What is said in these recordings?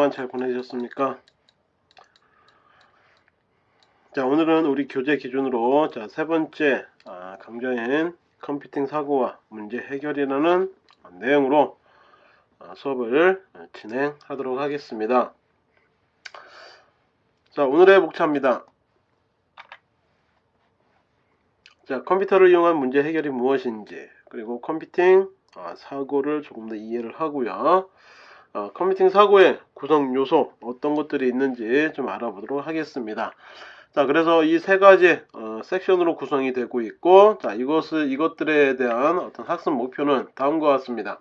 동안 잘 보내셨습니까? 자 오늘은 우리 교재 기준으로 자 세 번째 아, 강좌인 컴퓨팅 사고와 문제 해결이라는 내용으로 아, 수업을 진행하도록 하겠습니다. 자 오늘의 목차입니다. 자 컴퓨터를 이용한 문제 해결이 무엇인지 그리고 컴퓨팅 아, 사고를 조금 더 이해를 하고요. 어, 컴퓨팅 사고의 구성 요소 어떤 것들이 있는지 좀 알아보도록 하겠습니다. 자, 그래서 이 세 가지 어, 섹션으로 구성이 되고 있고, 자, 이것을 이것들에 대한 어떤 학습 목표는 다음과 같습니다.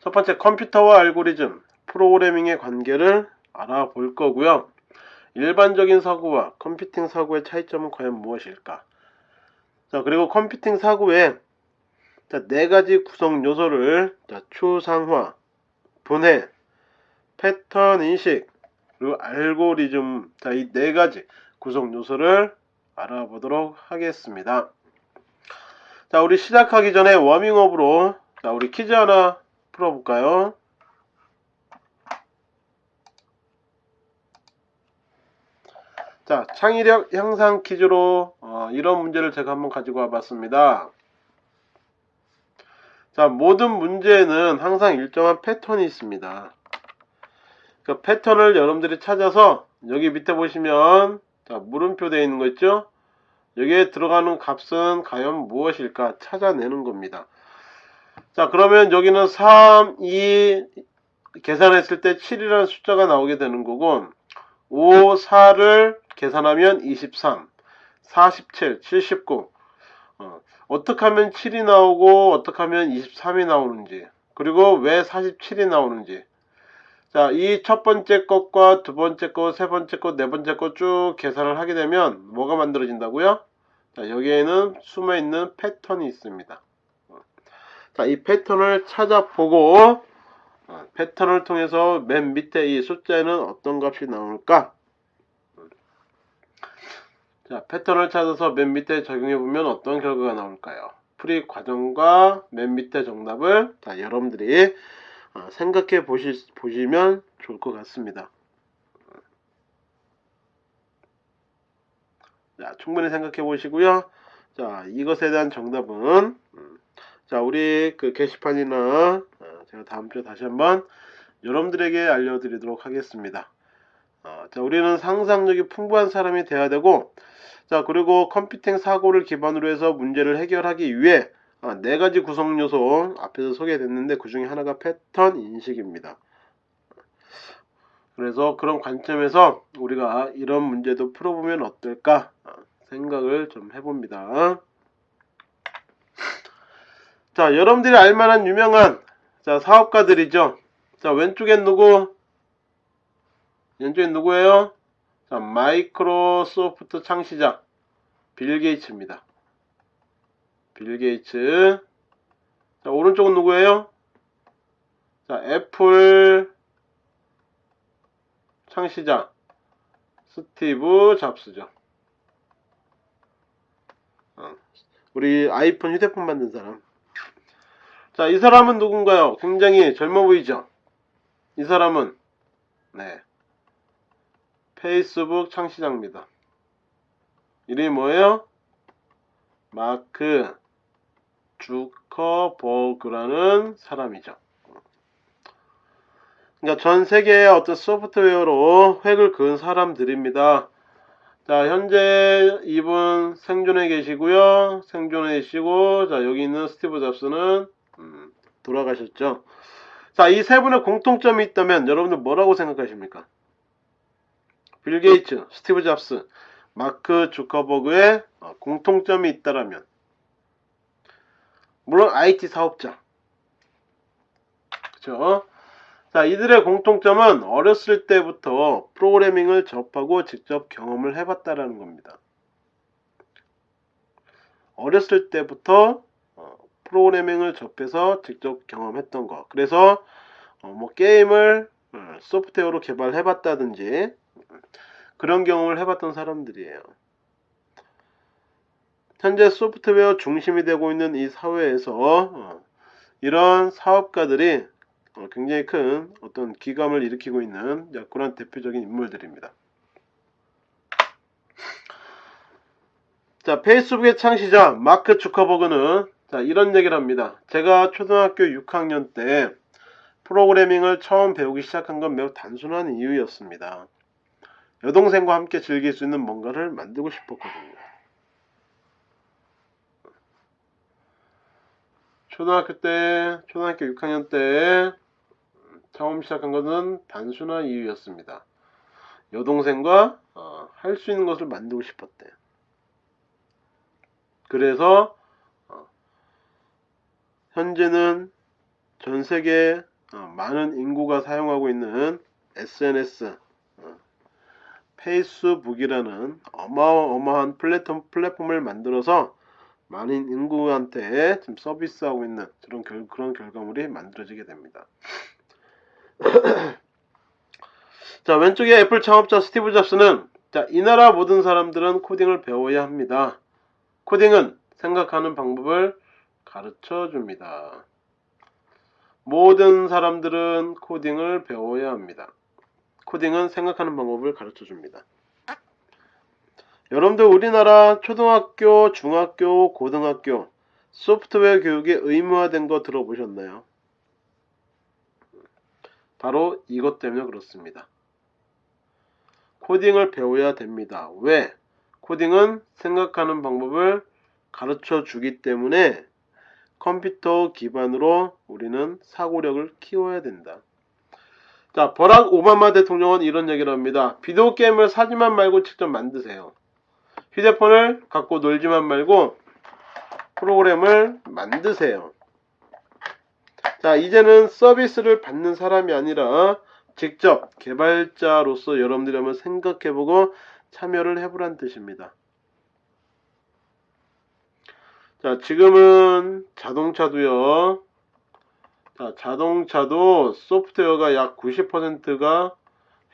첫 번째 컴퓨터와 알고리즘, 프로그래밍의 관계를 알아볼 거고요. 일반적인 사고와 컴퓨팅 사고의 차이점은 과연 무엇일까? 자, 그리고 컴퓨팅 사고의 자, 네 가지 구성 요소를 자, 추상화, 분해, 패턴 인식, 그리고 알고리즘 자, 이 네 가지 구성 요소를 알아보도록 하겠습니다. 자, 우리 시작하기 전에 워밍업으로 자, 우리 퀴즈 하나 풀어볼까요? 자, 창의력 향상 퀴즈로 어, 이런 문제를 제가 한번 가지고 와봤습니다. 자, 모든 문제에는 항상 일정한 패턴이 있습니다. 그 패턴을 여러분들이 찾아서 여기 밑에 보시면 자, 물음표 되어 있는 거 있죠? 여기에 들어가는 값은 과연 무엇일까 찾아내는 겁니다. 자, 그러면 여기는 3, 2 계산했을 때 7이라는 숫자가 나오게 되는 거고 5, 4를 계산하면 23, 47, 79 어, 어떻게 하면 7이 나오고 어떻게 하면 23이 나오는지 그리고 왜 47이 나오는지 자, 이 첫 번째 것과 두 번째 것, 세 번째 것, 네 번째 것 쭉 계산을 하게 되면 뭐가 만들어진다고요? 자, 여기에는 숨어 있는 패턴이 있습니다. 자, 이 패턴을 찾아보고 어, 패턴을 통해서 맨 밑에 이 숫자에는 어떤 값이 나올까? 자, 패턴을 찾아서 맨 밑에 적용해 보면 어떤 결과가 나올까요? 풀이 과정과 맨 밑에 정답을 다 여러분들이 어, 생각해 보시, 보시면 좋을 것 같습니다. 자, 충분히 생각해 보시고요. 자, 이것에 대한 정답은 음, 자, 우리 그 게시판이나 어, 제가 다음 주에 다시 한번 여러분들에게 알려드리도록 하겠습니다. 어, 자, 우리는 상상력이 풍부한 사람이 돼야 되고, 자, 그리고 컴퓨팅 사고를 기반으로 해서 문제를 해결하기 위해 아, 네 가지 구성 요소 앞에서 소개됐는데 그 중에 하나가 패턴 인식입니다. 그래서 그런 관점에서 우리가 이런 문제도 풀어보면 어떨까 아, 생각을 좀 해봅니다. 자, 여러분들이 알만한 유명한 자 사업가들이죠. 자, 왼쪽엔 누구? 왼쪽엔 누구예요? 자, 마이크로소프트 창시자 빌 게이츠입니다. 빌 게이츠. 자, 오른쪽은 누구예요? 자, 애플 창시자 스티브 잡스죠. 어, 우리 아이폰 휴대폰 만든 사람. 자, 이 사람은 누군가요? 굉장히 젊어 보이죠? 이 사람은 네. 페이스북 창시자입니다. 이름이 뭐예요? 마크 주커버그라는 사람이죠. 그러니까 전 세계의 어떤 소프트웨어로 획을 그은 사람들입니다. 자, 현재 이분 생존해 계시고요. 생존해 계시고, 자, 여기 있는 스티브 잡스는 음, 돌아가셨죠. 자, 이 세 분의 공통점이 있다면 여러분들 뭐라고 생각하십니까? 빌 게이츠, 스티브 잡스, 마크 주커버그의 어, 공통점이 있다라면 물론 IT 사업자 그죠? 자, 이들의 공통점은 어렸을 때부터 프로그래밍을 접하고 직접 경험을 해봤다라는 겁니다. 어렸을 때부터 프로그래밍을 접해서 직접 경험했던 거. 그래서 어, 뭐 게임을 어, 소프트웨어로 개발해봤다든지 그런 경험을 해봤던 사람들이에요. 현재 소프트웨어 중심이 되고 있는 이 사회에서 어, 이런 사업가들이 어, 굉장히 큰 어떤 기감을 일으키고 있는 자, 그런 대표적인 인물들입니다. 자, 페이스북의 창시자 마크 주커버그는 자, 이런 얘기를 합니다. 제가 초등학교 6학년 때 프로그래밍을 처음 배우기 시작한 건 매우 단순한 이유였습니다. 여동생과 함께 즐길 수 있는 뭔가를 만들고 싶었거든요. 초등학교 때, 초등학교 6학년 때 처음 시작한 것은 단순한 이유였습니다. 여동생과 어, 할 수 있는 것을 만들고 싶었대요. 그래서 어, 현재는 전 세계 어, 많은 인구가 사용하고 있는 SNS 어, 페이스북이라는 어마어마한 플랫폼, 플랫폼을 만들어서 많은 인구한테 지금 서비스하고 있는 그런, 결, 그런 결과물이 만들어지게 됩니다. 자, 왼쪽에 애플 창업자 스티브 잡스는 자, 이 나라 모든 사람들은 코딩을 배워야 합니다. 코딩은 생각하는 방법을 가르쳐 줍니다. 모든 사람들은 코딩을 배워야 합니다. 코딩은 생각하는 방법을 가르쳐 줍니다. 여러분들 우리나라 초등학교, 중학교, 고등학교 소프트웨어 교육이 의무화된 거 들어보셨나요? 바로 이것 때문에 그렇습니다. 코딩을 배워야 됩니다. 왜? 코딩은 생각하는 방법을 가르쳐 주기 때문에 컴퓨터 기반으로 우리는 사고력을 키워야 된다. 자, 버락 오바마 대통령은 이런 얘기를 합니다. 비디오 게임을 사지만 말고 직접 만드세요. 휴대폰을 갖고 놀지만 말고 프로그램을 만드세요. 자, 이제는 서비스를 받는 사람이 아니라 직접 개발자로서 여러분들이 한번 생각해보고 참여를 해보란 뜻입니다. 자, 지금은 자동차도요. 자, 자동차도 소프트웨어가 약 90%가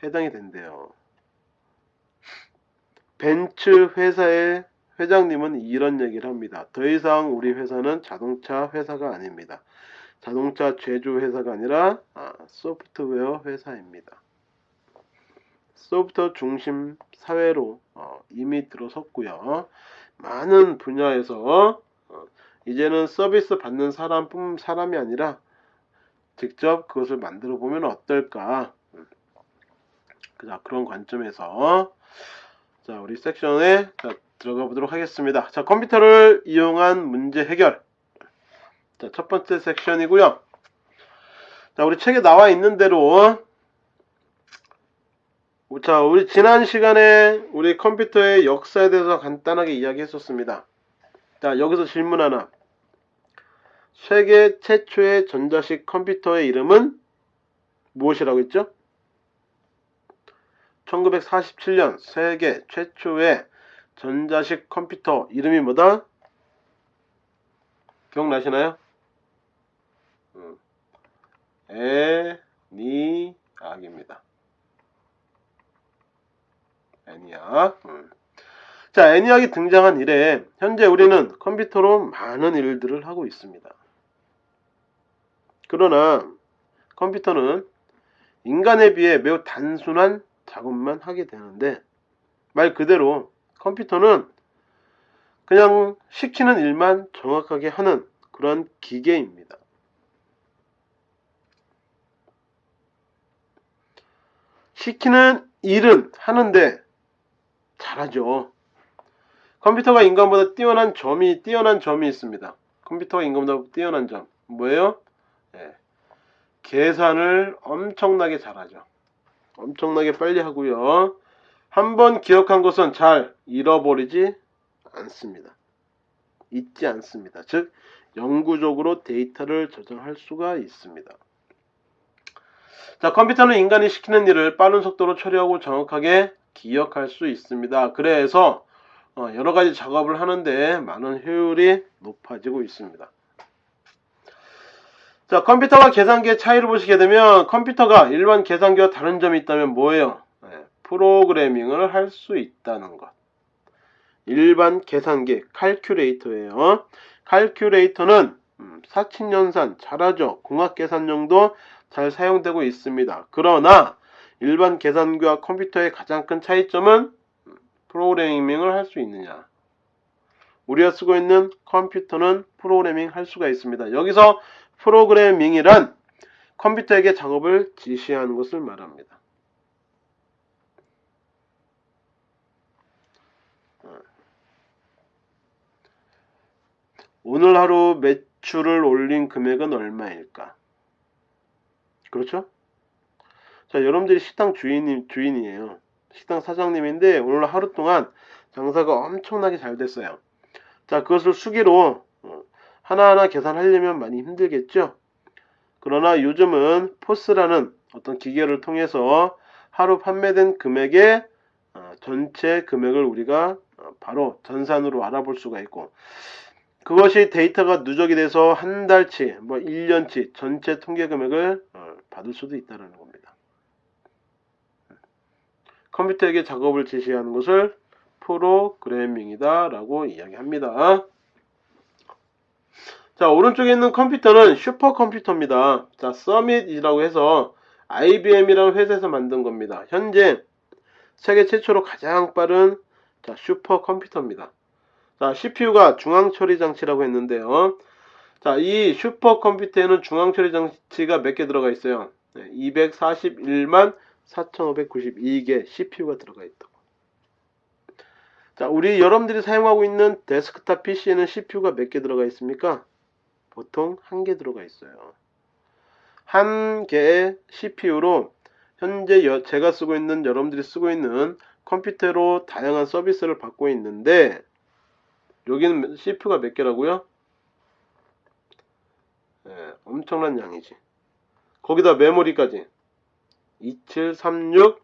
해당이 된대요. 벤츠 회사의 회장님은 이런 얘기를 합니다. 더 이상 우리 회사는 자동차 회사가 아닙니다. 자동차 제조 회사가 아니라 아, 소프트웨어 회사입니다. 소프트웨어 중심 사회로 어, 이미 들어섰고요. 많은 분야에서 어, 이제는 서비스 받는 사람 뿐 사람이 아니라 직접 그것을 만들어 보면 어떨까? 자, 그런 관점에서 자, 우리 섹션에 자, 들어가 보도록 하겠습니다. 자, 컴퓨터를 이용한 문제 해결. 자, 첫 번째 섹션이고요. 자, 우리 책에 나와 있는 대로 자, 우리 지난 시간에 우리 컴퓨터의 역사에 대해서 간단하게 이야기했었습니다. 자, 여기서 질문 하나. 세계 최초의 전자식 컴퓨터의 이름은 무엇이라고 했죠? 1947년 세계 최초의 전자식 컴퓨터 이름이 뭐다? 기억나시나요? 애니악입니다. 애니악. 음. 자, 애니악이 등장한 이래 현재 우리는 컴퓨터로 많은 일들을 하고 있습니다. 그러나 컴퓨터는 인간에 비해 매우 단순한 작업만 하게 되는데 말 그대로 컴퓨터는 그냥 시키는 일만 정확하게 하는 그런 기계입니다. 시키는 일은 하는데 잘하죠. 컴퓨터가 인간보다 뛰어난 점이 뛰어난 점이 있습니다. 컴퓨터가 인간보다 뛰어난 점 뭐예요? 네. 계산을 엄청나게 잘하죠. 엄청나게 빨리 하고요. 한번 기억한 것은 잘 잃어버리지 않습니다. 잊지 않습니다. 즉 영구적으로 데이터를 저장할 수가 있습니다. 자, 컴퓨터는 인간이 시키는 일을 빠른 속도로 처리하고 정확하게 기억할 수 있습니다. 그래서 어, 여러 가지 작업을 하는데 많은 효율이 높아지고 있습니다. 자, 컴퓨터와 계산기의 차이를 보시게 되면 컴퓨터가 일반 계산기와 다른 점이 있다면 뭐예요? 네, 프로그래밍을 할 수 있다는 것. 일반 계산기 칼큘레이터예요. 칼큘레이터는 음, 사칙연산 잘하죠. 공학계산용도 잘 사용되고 있습니다. 그러나 일반 계산기와 컴퓨터의 가장 큰 차이점은 음, 프로그래밍을 할 수 있느냐. 우리가 쓰고 있는 컴퓨터는 프로그래밍 할 수가 있습니다. 여기서 프로그래밍이란 컴퓨터에게 작업을 지시하는 것을 말합니다. 오늘 하루 매출을 올린 금액은 얼마일까? 그렇죠? 자, 여러분들이 식당 주인, 주인이에요. 식당 사장님인데 오늘 하루 동안 장사가 엄청나게 잘 됐어요. 자, 그것을 수기로 어, 하나하나 계산하려면 많이 힘들겠죠? 그러나 요즘은 포스라는 어떤 기계를 통해서 하루 판매된 금액의 어, 전체 금액을 우리가 어, 바로 전산으로 알아볼 수가 있고 그것이 데이터가 누적이 돼서 한 달치, 뭐 1년치 전체 통계 금액을 받을 수도 있다는 겁니다. 컴퓨터에게 작업을 지시하는 것을 프로그래밍이다 라고 이야기합니다. 자 오른쪽에 있는 컴퓨터는 슈퍼컴퓨터입니다. 자 서밋이라고 해서 IBM이라는 회사에서 만든 겁니다. 현재 세계 최초로 가장 빠른 자, 슈퍼컴퓨터입니다. 자 CPU가 중앙처리 장치라고 했는데요. 자, 이 슈퍼컴퓨터에는 중앙처리 장치가 몇 개 들어가 있어요. 네, 241만 4592개 CPU가 들어가 있다고. 자, 우리 여러분들이 사용하고 있는 데스크탑 PC에는 CPU가 몇 개 들어가 있습니까? 보통 한 개 들어가 있어요. 한 개의 CPU로 현재 여, 제가 쓰고 있는 여러분들이 쓰고 있는 컴퓨터로 다양한 서비스를 받고 있는데 여기는 CPU가 몇 개라고요? 네, 엄청난 양이지. 거기다 메모리까지 2736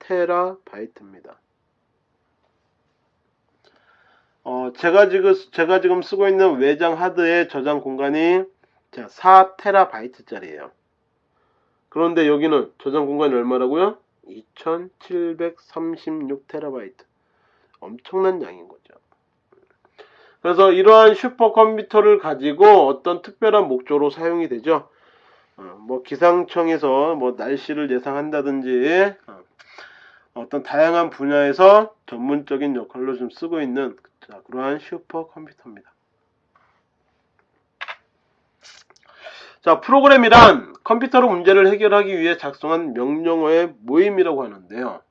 테라바이트입니다. 어, 제가 지금 제가 지금 쓰고 있는 외장 하드의 저장 공간이 4테라바이트 짜리예요. 그런데 여기는 저장 공간이 얼마라고요? 2736테라바이트. 엄청난 양인 거죠. 그래서 이러한 슈퍼컴퓨터를 가지고 어떤 특별한 목적으로 사용이 되죠. 어, 뭐 기상청에서 뭐 날씨를 예상한다든지 어, 떤 다양한 분야에서 전문적인 역할로 좀 쓰고 있는 자, 그러한 슈퍼컴퓨터입니다. 자, 프로그램이란 컴퓨터로 문제를 해결하기 위해 작성한 명령어의 모임이라고 하는데요.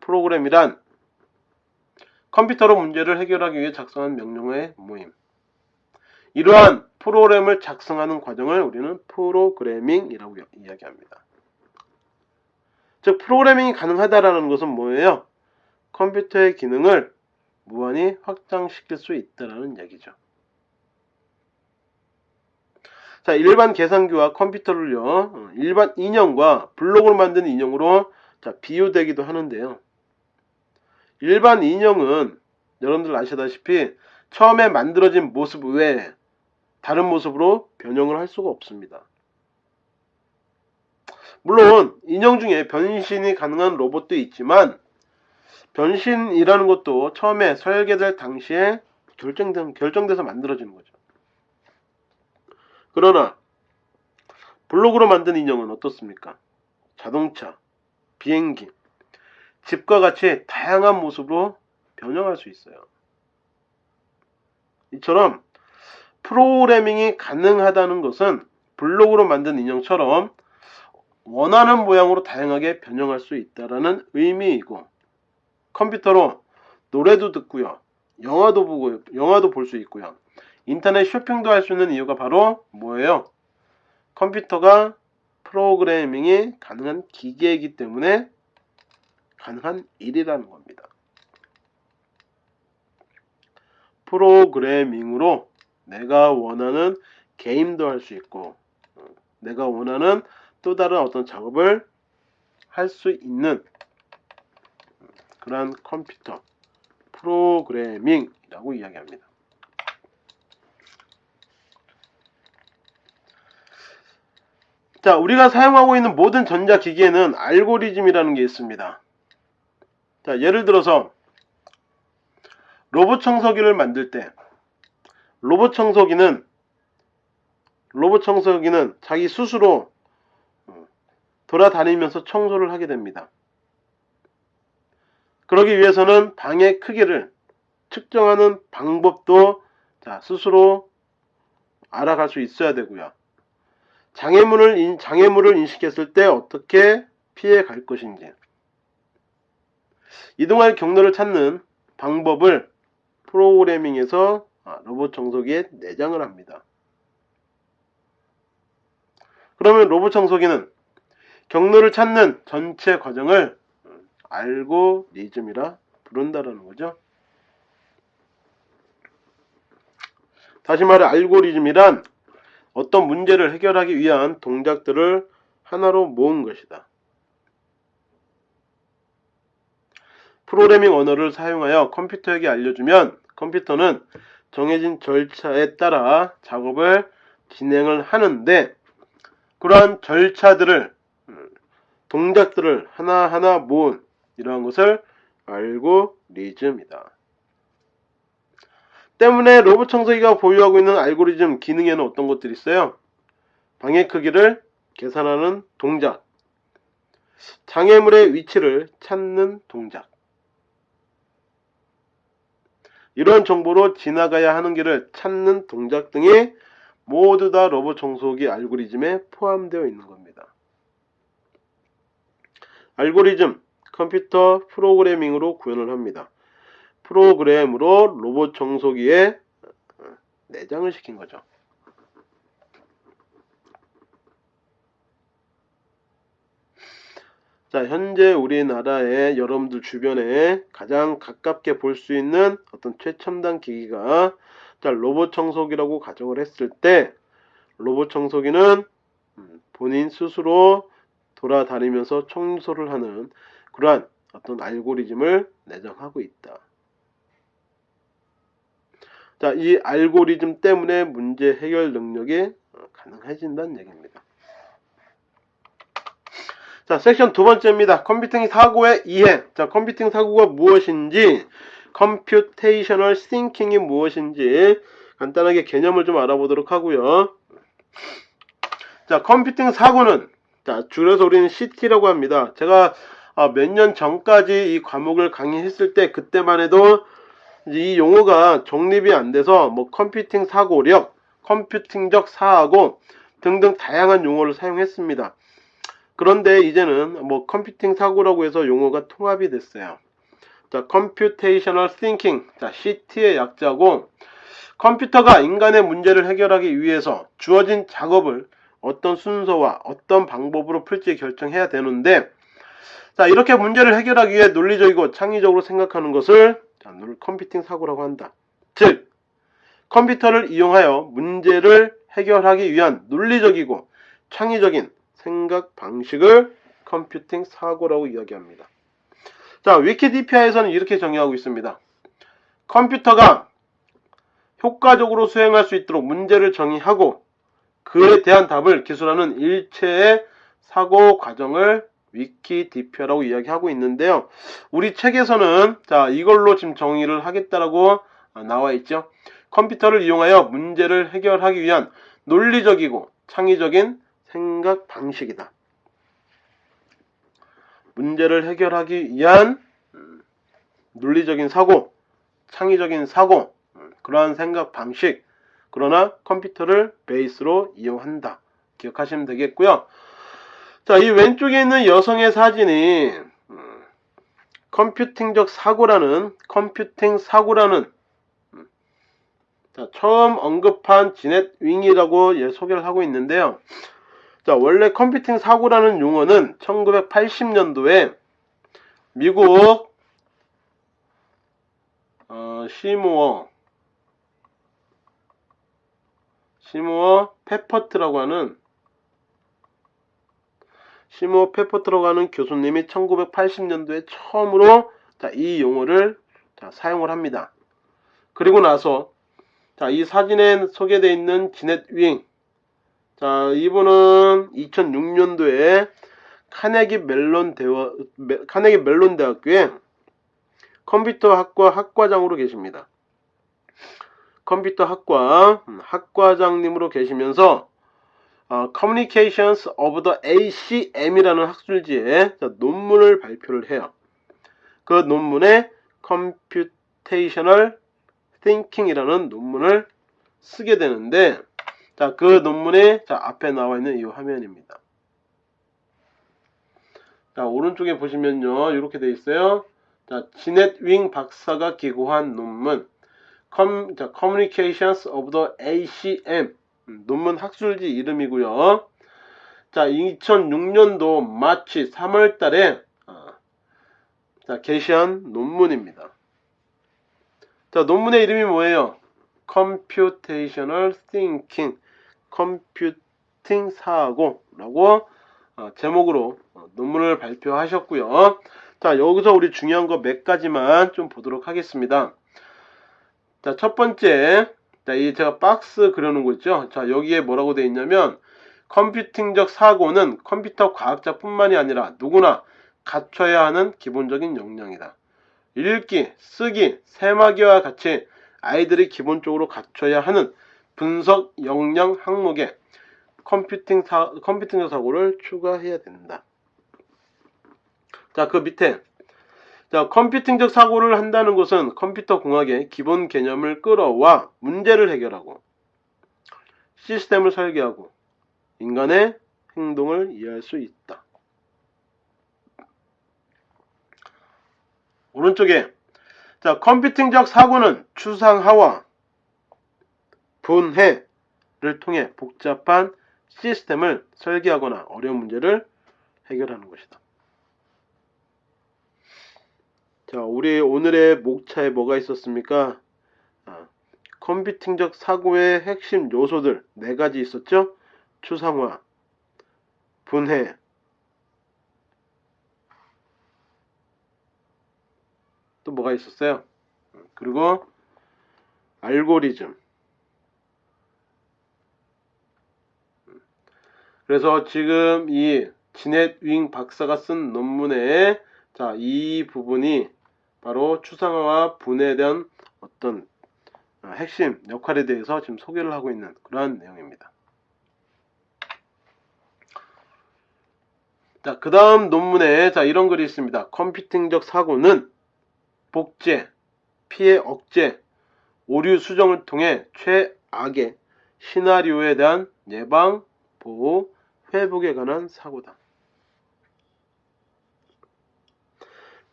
프로그램이란 컴퓨터로 문제를 해결하기 위해 작성한 명령어의 모임. 이러한 프로그램을 작성하는 과정을 우리는 프로그래밍이라고 이야기합니다. 즉 프로그래밍이 가능하다라는 것은 뭐예요? 컴퓨터의 기능을 무한히 확장시킬 수 있다라는 얘기죠. 자, 일반 계산기와 컴퓨터를요, 어, 일반 인형과 블록을 만든 인형으로 자, 비유되기도 하는데요. 일반 인형은 여러분들 아시다시피 처음에 만들어진 모습 외에 다른 모습으로 변형을 할 수가 없습니다. 물론 인형 중에 변신이 가능한 로봇도 있지만 변신이라는 것도 처음에 설계될 당시에 결정된, 결정돼서 만들어지는 거죠. 그러나 블록으로 만든 인형은 어떻습니까? 자동차, 비행기, 집과 같이 다양한 모습으로 변형할 수 있어요. 이처럼 프로그래밍이 가능하다는 것은 블록으로 만든 인형처럼 원하는 모양으로 다양하게 변형할 수 있다라는 의미이고 컴퓨터로 노래도 듣고요. 영화도 보고 영화도 볼 수 있고요. 인터넷 쇼핑도 할 수 있는 이유가 바로 뭐예요? 컴퓨터가 프로그래밍이 가능한 기계이기 때문에 가능한 일이라는 겁니다. 프로그래밍으로 내가 원하는 게임도 할 수 있고 어, 내가 원하는 또 다른 어떤 작업을 할 수 있는 그러한 컴퓨터 프로그래밍이라고 이야기합니다. 자, 우리가 사용하고 있는 모든 전자기기에는 알고리즘이라는 게 있습니다. 자, 예를 들어서 로봇 청소기를 만들 때 로봇 청소기는 로봇 청소기는 자기 스스로 돌아다니면서 청소를 하게 됩니다. 그러기 위해서는 방의 크기를 측정하는 방법도 자, 스스로 알아갈 수 있어야 되고요. 장애물을, 인, 장애물을 인식했을 때 어떻게 피해 갈 것인지. 이동할 경로를 찾는 방법을 프로그래밍에서 아, 로봇 청소기에 내장을 합니다. 그러면 로봇 청소기는 경로를 찾는 전체 과정을 알고리즘이라 부른다라는 거죠. 다시 말해 알고리즘이란 어떤 문제를 해결하기 위한 동작들을 하나로 모은 것이다. 프로그래밍 언어를 사용하여 컴퓨터에게 알려주면 컴퓨터는 정해진 절차에 따라 작업을 진행을 하는데 그러한 절차들을 동작들을 하나하나 모은 이러한 것을 알고리즘이다. 때문에 로봇 청소기가 보유하고 있는 알고리즘 기능에는 어떤 것들이 있어요? 방의 크기를 계산하는 동작, 장애물의 위치를 찾는 동작, 이런 정보로 지나가야 하는 길을 찾는 동작 등이 모두 다 로봇 청소기 알고리즘에 포함되어 있는 겁니다. 알고리즘, 컴퓨터 프로그래밍으로 구현을 합니다. 프로그램으로 로봇 청소기에 내장을 시킨 거죠. 자, 현재 우리나라의 여러분들 주변에 가장 가깝게 볼 수 있는 어떤 최첨단 기기가 자, 로봇 청소기라고 가정을 했을 때 로봇 청소기는 본인 스스로 돌아다니면서 청소를 하는 그러한 어떤 알고리즘을 내장하고 있다. 자, 이 알고리즘 때문에 문제 해결 능력이 가능해진다는 얘기입니다. 자, 섹션 두 번째입니다. 컴퓨팅 사고의 이해. 자, 컴퓨팅 사고가 무엇인지, computational thinking이 무엇인지 간단하게 개념을 좀 알아보도록 하고요. 자, 컴퓨팅 사고는 자, 줄여서 우리는 CT라고 합니다. 제가 아, 몇 년 전까지 이 과목을 강의했을 때 그때만 해도 이 용어가 정립이 안 돼서 뭐 컴퓨팅 사고력, 컴퓨팅적 사고 등등 다양한 용어를 사용했습니다. 그런데 이제는 뭐 컴퓨팅 사고라고 해서 용어가 통합이 됐어요. 자, Computational Thinking, 자, CT의 약자고 컴퓨터가 인간의 문제를 해결하기 위해서 주어진 작업을 어떤 순서와 어떤 방법으로 풀지 결정해야 되는데 자 이렇게 문제를 해결하기 위해 논리적이고 창의적으로 생각하는 것을 자, 컴퓨팅 사고라고 한다. 즉 컴퓨터를 이용하여 문제를 해결하기 위한 논리적이고 창의적인 생각 방식을 컴퓨팅 사고라고 이야기합니다. 자 위키디피아에서는 이렇게 정의하고 있습니다. 컴퓨터가 효과적으로 수행할 수 있도록 문제를 정의하고 그에 대한 답을 기술하는 일체의 사고 과정을 위키디피아라고 이야기하고 있는데요. 우리 책에서는 자 이걸로 지금 정의를 하겠다라고 나와 있죠. 컴퓨터를 이용하여 문제를 해결하기 위한 논리적이고 창의적인 생각 방식이다. 문제를 해결하기 위한 논리적인 사고, 창의적인 사고, 그러한 생각 방식, 그러나 컴퓨터를 베이스로 이용한다. 기억하시면 되겠고요. 자, 이 왼쪽에 있는 여성의 사진이 음, 컴퓨팅적 사고라는 컴퓨팅 사고라는 음, 자, 처음 언급한 지넷 윙이라고 예, 소개를 하고 있는데요. 자, 원래 컴퓨팅 사고라는 용어는 1980년도에 미국 어, 시모어 시모어 페퍼트라고 하는 시모어 페퍼트라고 하는 교수님이 1980년도에 처음으로 자, 이 용어를 자, 사용을 합니다. 그리고 나서 자, 이 사진에 소개되어 있는 지넷 윙 자, 이분은 2006년도에 카네기 멜론 대화, 카네기 멜론 대학교에 컴퓨터 학과 학과장으로 계십니다. 컴퓨터 학과 음, 학과장님으로 계시면서 어, Communications of the ACM이라는 학술지에 자, 논문을 발표를 해요. 그 논문에 Computational Thinking이라는 논문을 쓰게 되는데 자, 그 논문에 자, 앞에 나와 있는 이 화면입니다. 자, 오른쪽에 보시면요. 이렇게 돼 있어요. 자, 지넷 윙 박사가 기고한 논문 Com, 자, Communications of the ACM 음, 논문 학술지 이름이고요. 자, 2006년도 마치 3월 달에 어, 자, 게시한 논문입니다. 자, 논문의 이름이 뭐예요? Computational Thinking, 컴퓨팅 사고라고 어, 제목으로 어, 논문을 발표하셨고요. 자, 여기서 우리 중요한 거 몇 가지만 좀 보도록 하겠습니다. 자, 첫 번째, 자, 이 제가 박스 그려놓은 거 있죠? 자, 여기에 뭐라고 되어 있냐면, 컴퓨팅적 사고는 컴퓨터 과학자뿐만이 아니라 누구나 갖춰야 하는 기본적인 역량이다. 읽기, 쓰기, 세마기와 같이 아이들이 기본적으로 갖춰야 하는 분석 역량 항목에 컴퓨팅 사, 컴퓨팅적 사고를 추가해야 된다. 자, 그 밑에 자, 컴퓨팅적 사고를 한다는 것은 컴퓨터 공학의 기본 개념을 끌어와 문제를 해결하고 시스템을 설계하고 인간의 행동을 이해할 수 있다. 오른쪽에 자, 컴퓨팅적 사고는 추상화와 분해를 통해 복잡한 시스템을 설계하거나 어려운 문제를 해결하는 것이다. 자, 우리 오늘의 목차에 뭐가 있었습니까? 아, 컴퓨팅적 사고의 핵심 요소들 네 가지 있었죠? 추상화, 분해, 또 뭐가 있었어요? 그리고 알고리즘. 그래서 지금 이 지넷 윙 박사가 쓴 논문에 자, 이 부분이 바로 추상화와 분해에 대한 어떤 핵심 역할에 대해서 지금 소개를 하고 있는 그러한 내용입니다. 자, 그 다음 논문에 자, 이런 글이 있습니다. 컴퓨팅적 사고는 복제, 피해 억제, 오류 수정을 통해 최악의 시나리오에 대한 예방, 보호, 회복에 관한 사고다.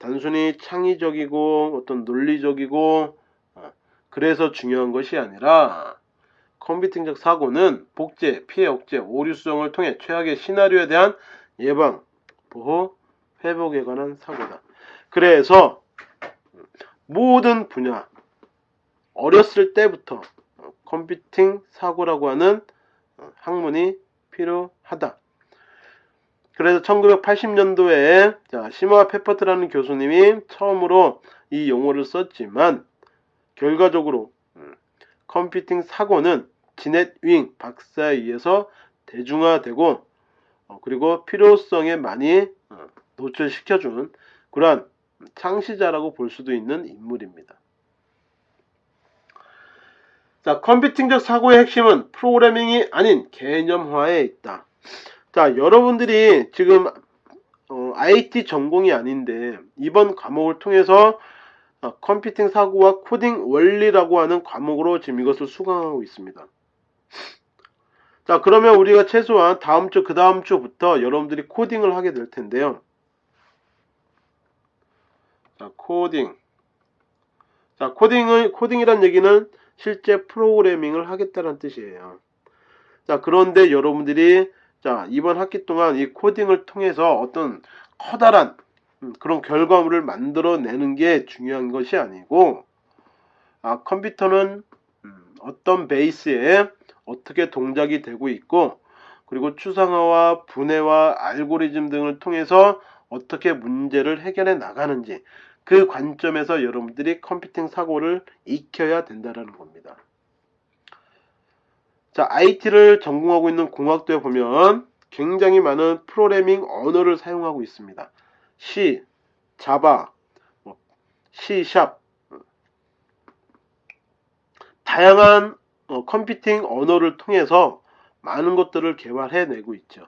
단순히 창의적이고 어떤 논리적이고 어, 그래서 중요한 것이 아니라 컴퓨팅적 사고는 복제, 피해 억제, 오류 수정을 통해 최악의 시나리오에 대한 예방, 보호, 회복에 관한 사고다. 그래서 모든 분야 어렸을 때부터 컴퓨팅 사고라고 하는 학문이 필요하다. 그래서 1980년도에 자, 시모아 페퍼트라는 교수님이 처음으로 이 용어를 썼지만 결과적으로 음, 컴퓨팅 사고는 지넷 윙 박사에 의해서 대중화되고 어, 그리고 필요성에 많이 어, 노출시켜준 그러한 창시자라고 볼 수도 있는 인물입니다. 자, 컴퓨팅적 사고의 핵심은 프로그래밍이 아닌 개념화에 있다. 자, 여러분들이 지금 어, IT 전공이 아닌데 이번 과목을 통해서 어, 컴퓨팅 사고와 코딩 원리라고 하는 과목으로 지금 이것을 수강하고 있습니다. 자, 그러면 우리가 최소한 다음 주, 그 다음 주부터 여러분들이 코딩을 하게 될 텐데요. 자, 코딩. 자, 코딩을, 코딩이란 얘기는 실제 프로그래밍을 하겠다는 뜻이에요. 자, 그런데 여러분들이 자, 이번 학기 동안 이 코딩을 통해서 어떤 커다란 음, 그런 결과물을 만들어내는 게 중요한 것이 아니고, 아, 컴퓨터는 음, 어떤 베이스에 어떻게 동작이 되고 있고, 그리고 추상화와 분해와 알고리즘 등을 통해서 어떻게 문제를 해결해 나가는지, 그 관점에서 여러분들이 컴퓨팅 사고를 익혀야 된다는 겁니다. 자, IT를 전공하고 있는 공학도에 보면 굉장히 많은 프로그래밍 언어를 사용하고 있습니다. C, Java, 뭐, C샵 다양한 어, 컴퓨팅 언어를 통해서 많은 것들을 개발해내고 있죠.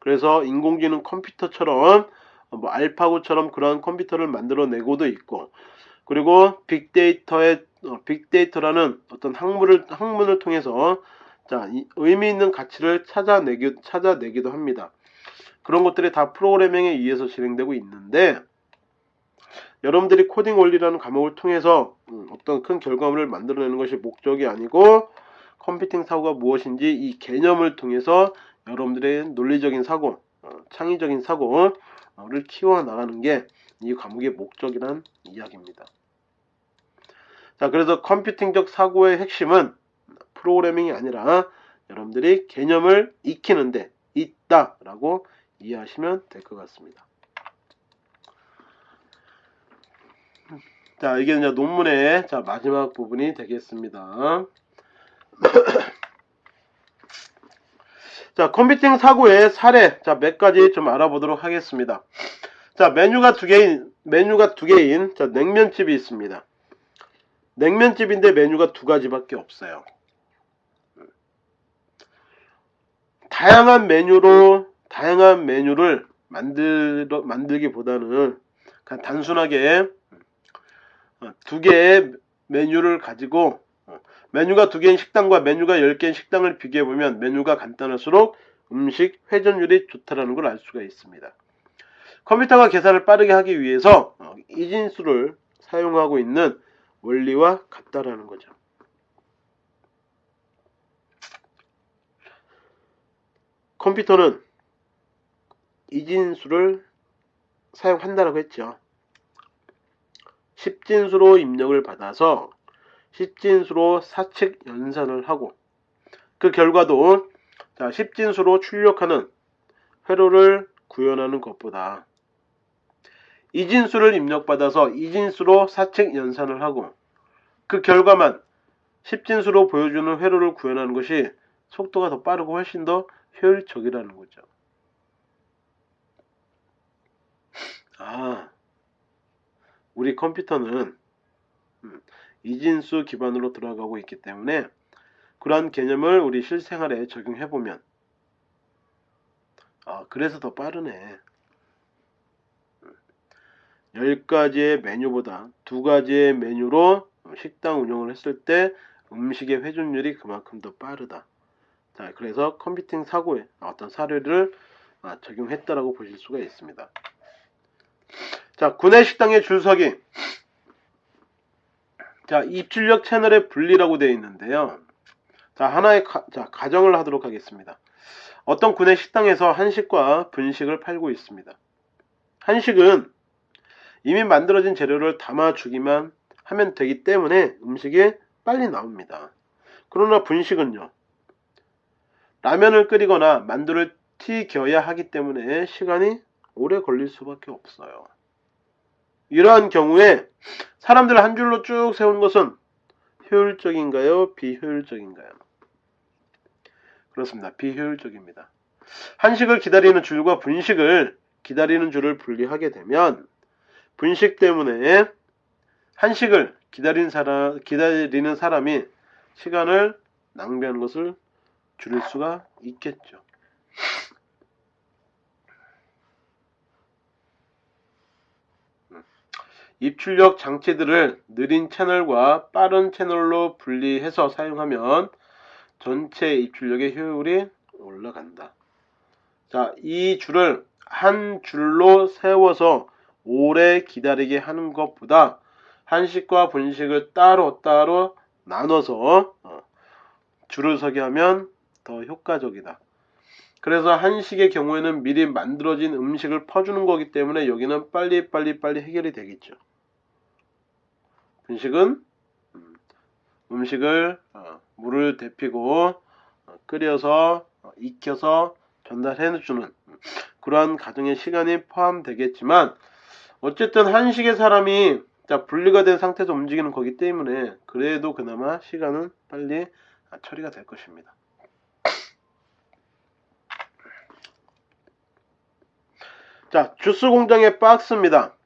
그래서 인공지능 컴퓨터처럼 어, 뭐 알파고처럼 그러한 컴퓨터를 만들어내고도 있고 그리고 빅데이터의 어, 빅데이터라는 어떤 학문을 학문을 통해서 자 의미 있는 가치를 찾아내기 찾아내기도 합니다. 그런 것들이 다 프로그래밍에 의해서 진행되고 있는데 여러분들이 코딩 원리라는 과목을 통해서 음, 어떤 큰 결과물을 만들어내는 것이 목적이 아니고 컴퓨팅 사고가 무엇인지 이 개념을 통해서 여러분들의 논리적인 사고, 어, 창의적인 사고를 키워 나가는 게 이 과목의 목적이란 이야기입니다. 자, 그래서 컴퓨팅적 사고의 핵심은 프로그래밍이 아니라 여러분들이 개념을 익히는데 있다 라고 이해하시면 될 것 같습니다. 자, 이게 이제 논문의 자, 마지막 부분이 되겠습니다. 자, 컴퓨팅 사고의 사례, 자, 몇 가지 좀 알아보도록 하겠습니다. 자, 메뉴가 두 개인, 메뉴가 두 개인, 자, 냉면집이 있습니다. 냉면집인데 메뉴가 두 가지밖에 없어요. 다양한 메뉴로, 다양한 메뉴를 만들, 만들기보다는 그냥 단순하게 두 개의 메뉴를 가지고 메뉴가 두 개인 식당과 메뉴가 열 개인 식당을 비교해 보면 메뉴가 간단할수록 음식 회전율이 좋다라는 걸 알 수가 있습니다. 컴퓨터가 계산을 빠르게 하기 위해서 어, 이진수를 사용하고 있는 원리와 같다라는 거죠. 컴퓨터는 이진수를 사용한다라고 했죠. 10진수로 입력을 받아서 10진수로 사측 연산을 하고 그 결과도 자 10진수로 출력하는 회로를 구현하는 것보다 이진수를 입력받아서 이진수로 사측 연산을 하고 그 결과만 10진수로 보여주는 회로를 구현하는 것이 속도가 더 빠르고 훨씬 더 효율적이라는 거죠. 아, 우리 컴퓨터는 음, 이진수 기반으로 들어가고 있기 때문에 그러한 개념을 우리 실생활에 적용해 보면 아 그래서 더 빠르네 10가지의 메뉴보다 두 가지의 메뉴로 식당 운영을 했을 때 음식의 회전율이 그만큼 더 빠르다 자 그래서 컴퓨팅 사고에 어떤 사례를 아, 적용했다라고 보실 수가 있습니다 자 구내 식당의 줄서기 자, 입출력 채널의 분리라고 되어 있는데요. 자, 하나의 가, 자, 가정을 하도록 하겠습니다. 어떤 군의 식당에서 한식과 분식을 팔고 있습니다. 한식은 이미 만들어진 재료를 담아주기만 하면 되기 때문에 음식이 빨리 나옵니다. 그러나 분식은요. 라면을 끓이거나 만두를 튀겨야 하기 때문에 시간이 오래 걸릴 수밖에 없어요. 이러한 경우에 사람들을 한 줄로 쭉 세우는 것은 효율적인가요? 비효율적인가요? 그렇습니다. 비효율적입니다. 한식을 기다리는 줄과 분식을 기다리는 줄을 분리하게 되면 분식 때문에 한식을 기다리는 사람, 기다리는 사람이 시간을 낭비하는 것을 줄일 수가 있겠죠. 입출력 장치들을 느린 채널과 빠른 채널로 분리해서 사용하면 전체 입출력의 효율이 올라간다. 자, 이 줄을 한 줄로 세워서 오래 기다리게 하는 것보다 한식과 분식을 따로따로 나눠서 어, 줄을 서게 하면 더 효과적이다. 그래서 한식의 경우에는 미리 만들어진 음식을 퍼주는 거기 때문에 여기는 빨리 빨리 빨리 해결이 되겠죠. 분식은 음, 음식을 어, 물을 데피고 어, 끓여서 어, 익혀서 전달해주는 그러한 가정의 시간이 포함되겠지만 어쨌든 한식의 사람이 자 분리가 된 상태에서 움직이는 거기 때문에 그래도 그나마 시간은 빨리 처리가 될 것입니다. 자 주스 공장의 박스입니다.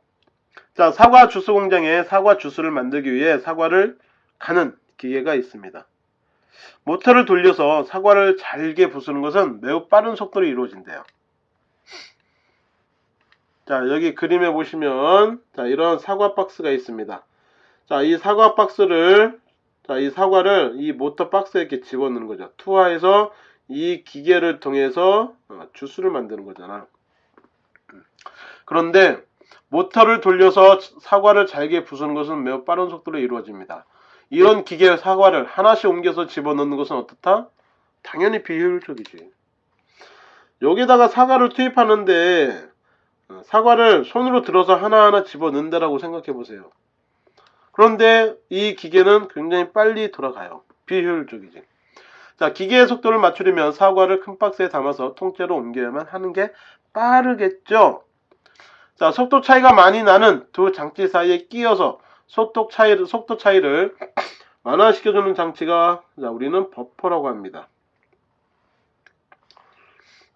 자, 사과 주스 공장에 사과 주스를 만들기 위해 사과를 가는 기계가 있습니다. 모터를 돌려서 사과를 잘게 부수는 것은 매우 빠른 속도로 이루어진대요. 자, 여기 그림에 보시면 자, 이런 사과 박스가 있습니다. 자, 이 사과 박스를 자, 이 사과를 이 모터 박스에 이렇게 집어넣는 거죠. 투하해서 이 기계를 통해서 어, 주스를 만드는 거잖아. 그런데 모터를 돌려서 사과를 잘게 부수는 것은 매우 빠른 속도로 이루어집니다. 이런 기계 사과를 하나씩 옮겨서 집어넣는 것은 어떻다? 당연히 비효율적이지. 여기다가 사과를 투입하는데 어, 사과를 손으로 들어서 하나하나 집어넣는다라고 생각해 보세요. 그런데 이 기계는 굉장히 빨리 돌아가요. 비효율적이지. 자, 기계의 속도를 맞추려면 사과를 큰 박스에 담아서 통째로 옮겨야만 하는 게 빠르겠죠. 자, 속도 차이가 많이 나는 두 장치 사이에 끼어서 속도 차이를, 속도 차이를 완화시켜주는 장치가 자, 우리는 버퍼라고 합니다.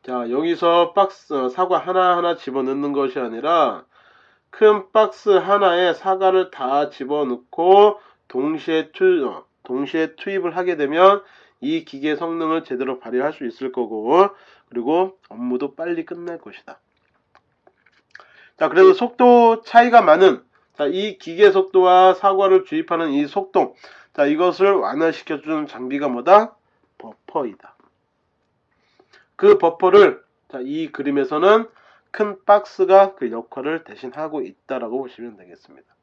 자, 여기서 박스, 어, 사과 하나하나 집어넣는 것이 아니라 큰 박스 하나에 사과를 다 집어넣고 동시에 투, 어, 동시에 투입을 하게 되면 이 기계 성능을 제대로 발휘할 수 있을 거고 그리고 업무도 빨리 끝날 것이다. 자, 그래서 속도 차이가 많은 자, 이 기계 속도와 사과를 주입하는 이 속도 자, 이것을 완화시켜주는 장비가 뭐다? 버퍼이다. 그 버퍼를 자, 이 그림에서는 큰 박스가 그 역할을 대신하고 있다라고 보시면 되겠습니다.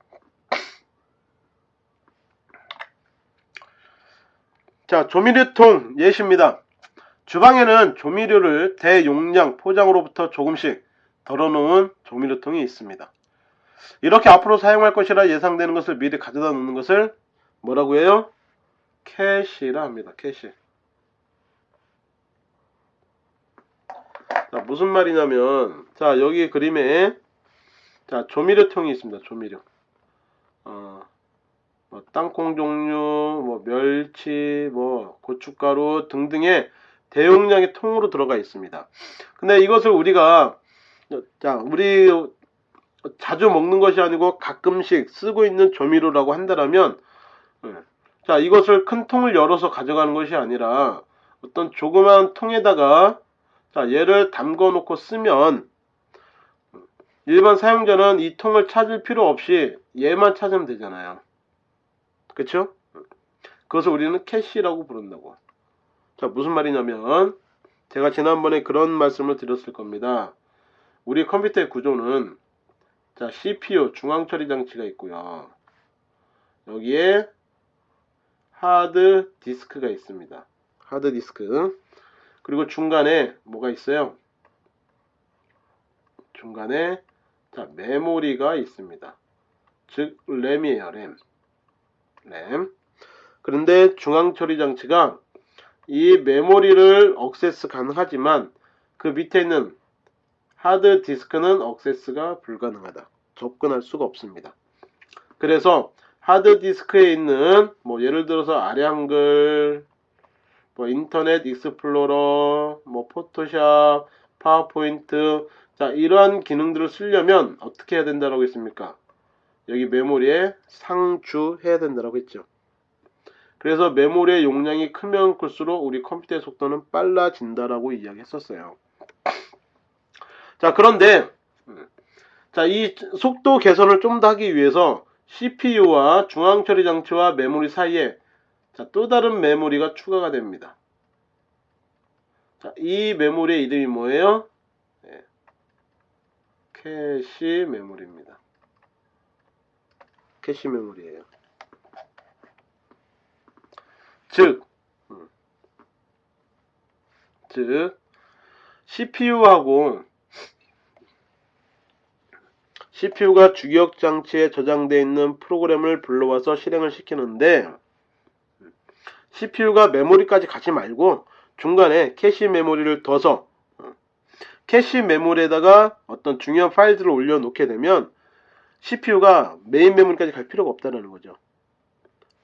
자, 조미료통 예시입니다. 주방에는 조미료를 대용량 포장으로부터 조금씩 덜어놓은 조미료통이 있습니다. 이렇게 앞으로 사용할 것이라 예상되는 것을 미리 가져다 놓는 것을 뭐라고 해요? 캐시라 합니다. 캐시. 자, 무슨 말이냐면, 자, 여기 그림에, 자, 조미료통이 있습니다. 조미료. 어, 뭐, 땅콩 종류, 뭐, 멸치, 뭐, 고춧가루 등등의 대용량의 통으로 들어가 있습니다. 근데 이것을 우리가, 자, 우리 자주 먹는 것이 아니고 가끔씩 쓰고 있는 조미료라고 한다면, 예. 자, 이것을 큰 통을 열어서 가져가는 것이 아니라 어떤 조그만 통에다가 자, 얘를 담궈 놓고 쓰면 일반 사용자는 이 통을 찾을 필요 없이 얘만 찾으면 되잖아요. 그쵸? 그것을 우리는 캐시라고 부른다고. 자, 무슨 말이냐면 제가 지난번에 그런 말씀을 드렸을 겁니다. 우리 컴퓨터의 구조는 자, CPU 중앙 처리 장치가 있고요. 여기에 하드 디스크가 있습니다. 하드 디스크. 그리고 중간에 뭐가 있어요? 중간에 자, 메모리가 있습니다. 즉 램이에요, 램. 램. 그런데 중앙 처리 장치가 이 메모리를 억세스 가능하지만 그 밑에 있는 하드 디스크는 억세스가 불가능하다. 접근할 수가 없습니다. 그래서 하드 디스크에 있는 뭐 예를 들어서 아래 한글 뭐 인터넷 익스플로러, 뭐 포토샵, 파워포인트 자 이러한 기능들을 쓰려면 어떻게 해야 된다라고 했습니까? 여기 메모리에 상주해야 된다라고 했죠. 그래서 메모리의 용량이 크면 클수록 우리 컴퓨터의 속도는 빨라진다라고 이야기했었어요. 자 그런데 자 이 속도 개선을 좀 더 하기 위해서 CPU와 중앙처리 장치와 메모리 사이에 자, 또 다른 메모리가 추가가 됩니다. 자, 이 메모리의 이름이 뭐예요? 네. 캐시 메모리입니다. 캐시 메모리예요. 즉, 음, 즉 CPU하고 CPU가 주기억 장치에 저장되어 있는 프로그램을 불러와서 실행을 시키는데 CPU가 메모리까지 가지 말고 중간에 캐시 메모리를 둬서 어, 캐시 메모리에다가 어떤 중요한 파일들을 올려놓게 되면 CPU가 메인 메모리까지 갈 필요가 없다는 거죠.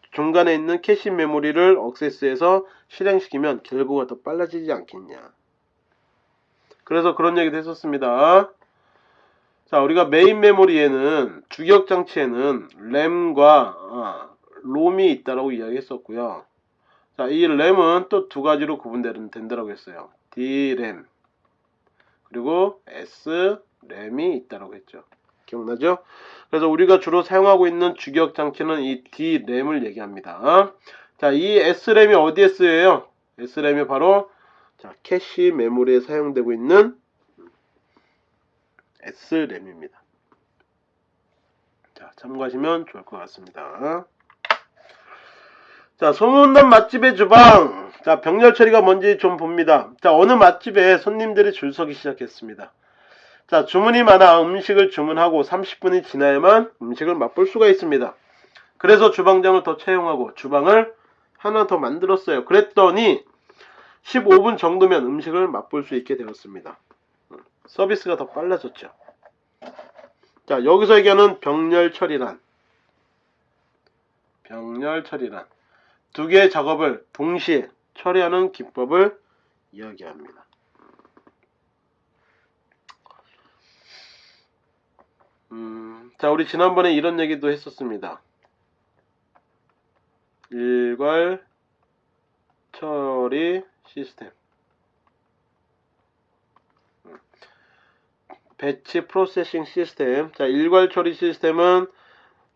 중간에 있는 캐시 메모리를 억세스해서 실행시키면 결과가 더 빨라지지 않겠냐. 그래서 그런 얘기도 했었습니다. 자, 우리가 메인 메모리에는 주기억 장치에는 램과 아, 롬이 있다라고 이야기했었고요. 자, 이 램은 또 두 가지로 구분된다라고 했어요. D램 그리고 S램이 있다라고 했죠. 기억나죠? 그래서 우리가 주로 사용하고 있는 주격 장치는 이 D램을 얘기합니다. 자, 이 S램이 어디에 쓰여요? S램이 바로 자, 캐시 메모리에 사용되고 있는 S램입니다. 자, 참고하시면 좋을 것 같습니다. 자, 소문난 맛집의 주방. 자, 병렬 처리가 뭔지 좀 봅니다. 자, 어느 맛집에 손님들이 줄 서기 시작했습니다. 자, 주문이 많아 음식을 주문하고 30분이 지나야만 음식을 맛볼 수가 있습니다. 그래서 주방장을 더 채용하고 주방을 하나 더 만들었어요. 그랬더니 15분 정도면 음식을 맛볼 수 있게 되었습니다. 서비스가 더 빨라졌죠. 자, 여기서 얘기하는 병렬 처리란 병렬 처리란 두 개의 작업을 동시에 처리하는 기법을 이야기합니다. 음, 자, 우리 지난번에 이런 얘기도 했었습니다. 일괄 처리 시스템. 배치 프로세싱 시스템. 자, 일괄 처리 시스템은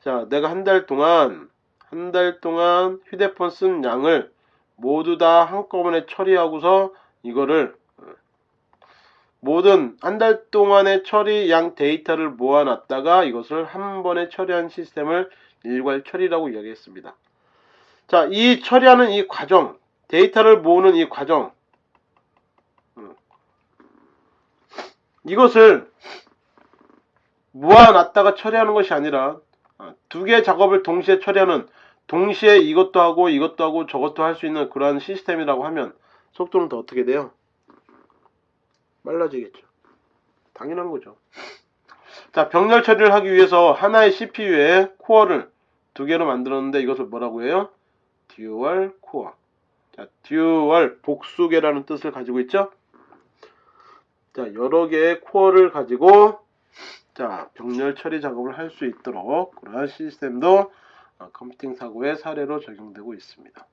자, 내가 한 달 동안 한 달 동안 휴대폰 쓴 양을 모두 다 한꺼번에 처리하고서 이거를 어, 모든 한 달 동안의 처리 양 데이터를 모아놨다가 이것을 한 번에 처리한 시스템을 일괄 처리라고 이야기했습니다. 자, 이 처리하는 이 과정, 데이터를 모으는 이 과정, 이것을 모아놨다가 처리하는 것이 아니라 어, 두 개의 작업을 동시에 처리하는 동시에 이것도 하고 이것도 하고 저것도 할 수 있는 그러한 시스템이라고 하면 속도는 더 어떻게 돼요? 빨라지겠죠. 당연한 거죠. 자, 병렬 처리를 하기 위해서 하나의 CPU에 코어를 두 개로 만들었는데 이것을 뭐라고 해요? dual core. 자, dual 복수개라는 뜻을 가지고 있죠? 자, 여러 개의 코어를 가지고 자, 병렬 처리 작업을 할 수 있도록 그러한 시스템도 어, 컴퓨팅 사고의 사례로 적용되고 있습니다.